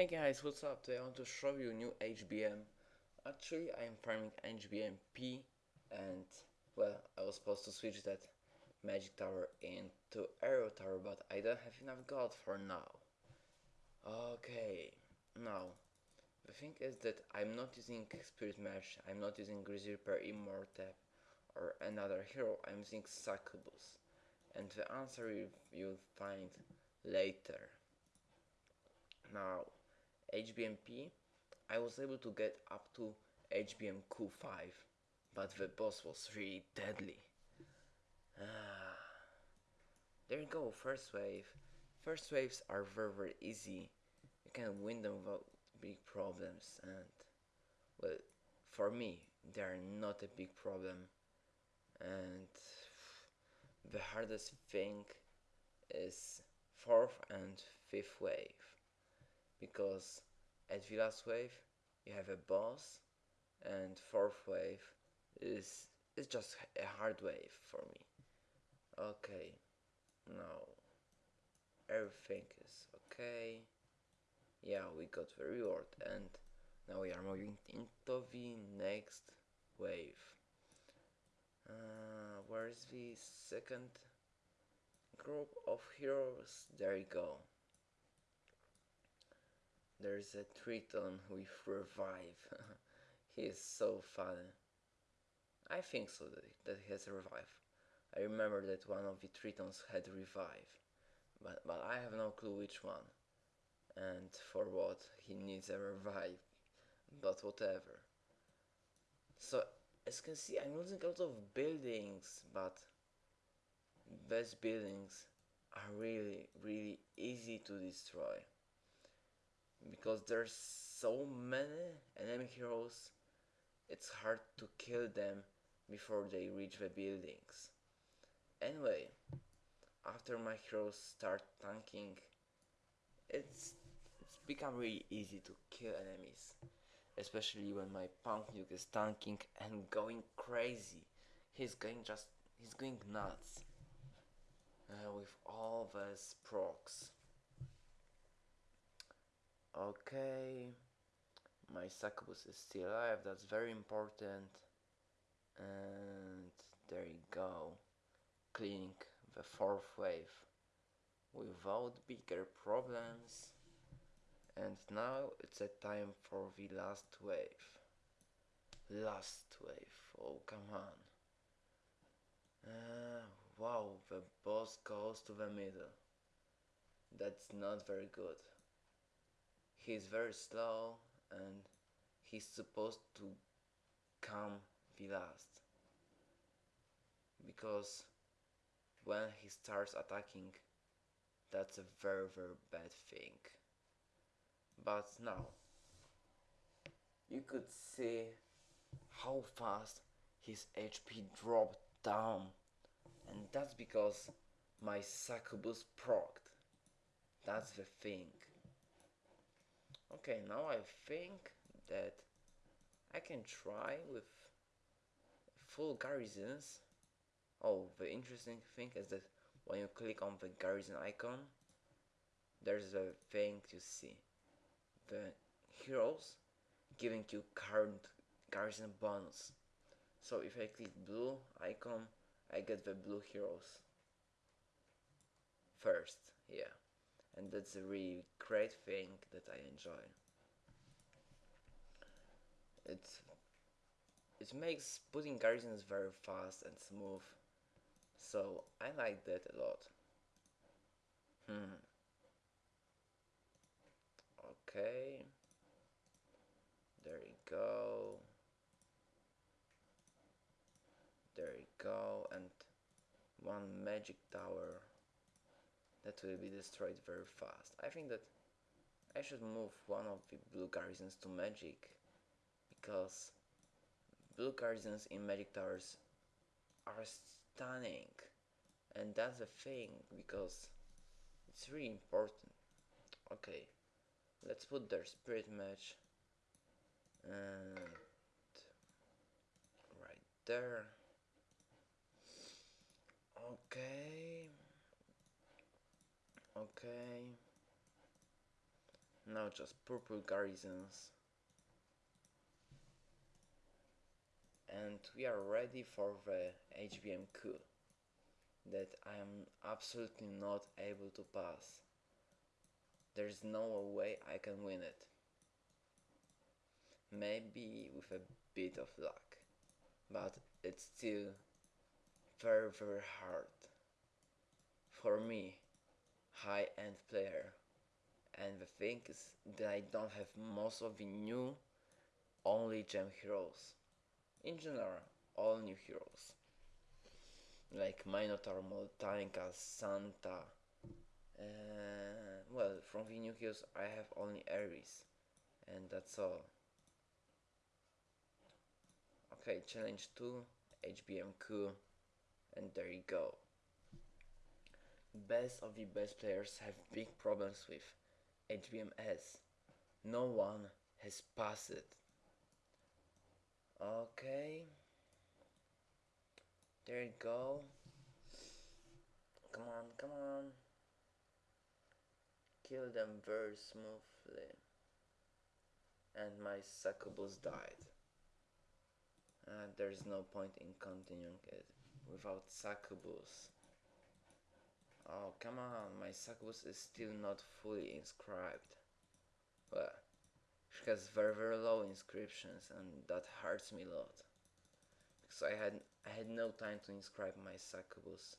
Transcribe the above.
Hey guys, what's up? Today I want to show you new HBM. Actually, I am farming HBM P and well, I was supposed to switch that magic tower into arrow tower, but I don't have enough gold for now. Okay, now the thing is that I'm not using Spirit Mesh, I'm not using Grizzly Reaper Immortep or another hero, I'm using Succubus. And the answer you, you'll find later. Now, HBMP, I was able to get up to HBM Q5, but the boss was really deadly. Ah. There you go, first wave. First waves are very very easy. You can win them without big problems and well for me they are not a big problem and the hardest thing is fourth and fifth wave because at the last wave you have a boss and fourth wave is is just a hard wave for me. Okay now everything is okay. Yeah we got the reward and now we are moving into the next wave. Uh, where's the second group of heroes? There you go there's a Triton with revive. He is so funny I think so that, he has revive I remember that one of the Tritons had revive but, but I have no clue which one and for what he needs a revive but whatever. So as you can see I'm losing a lot of buildings but these buildings are really really easy to destroy because there's so many enemy heroes it's hard to kill them before they reach the buildings. Anyway after my heroes start tanking it's it's become really easy to kill enemies especially when my punk nuke is tanking and going crazy. He's going just he's going nuts uh, with all those procs okay. My succubus is still alive. That's very important. And there you go. Cleaning the fourth wave without bigger problems. And now it's a time for the last wave. Last wave. Oh come on. Uh, wow. The boss goes to the middle. That's not very good he's very slow and he's supposed to come the last. Because when he starts attacking that's a very very bad thing. But now you could see how fast his HP dropped down. And that's because my succubus procced. That's the thing okay now I think that I can try with full garrisons oh the interesting thing is that when you click on the garrison icon there's a thing to see. The heroes giving you current garrison bonus. So if I click blue icon I get the blue heroes. First yeah and that's a really great thing that I enjoy. It it makes putting garrisons very fast and smooth. So I like that a lot. Hmm. Okay. There you go. There you go. And one magic tower that will be destroyed very fast. I think that I should move one of the blue garrisons to magic because blue garrisons in magic towers are stunning. And that's a thing because it's really important. Okay let's put their spirit match and right there. Okay okay now just purple garrisons and we are ready for the HBM coup that I am absolutely not able to pass. There's no way I can win it. Maybe with a bit of luck, but it's still very very hard for me, high end player. And the thing is that I don't have most of the new only gem heroes. In general, all new heroes. Like Minotaur, Moltanica, Santa. Uh, well, from the new heroes I have only Ares. And that's all. Okay, challenge 2, HBM coup, and there you go. Best of the best players have big problems with HBMS. No one has passed it. Okay. There you go. Come on, come on. Kill them very smoothly. And my succubus died. Uh, there's no point in continuing it without succubus. Oh, come on, my succubus is still not fully inscribed. Well, she has very very low inscriptions and that hurts me a lot. Because I had I had no time to inscribe my succubus.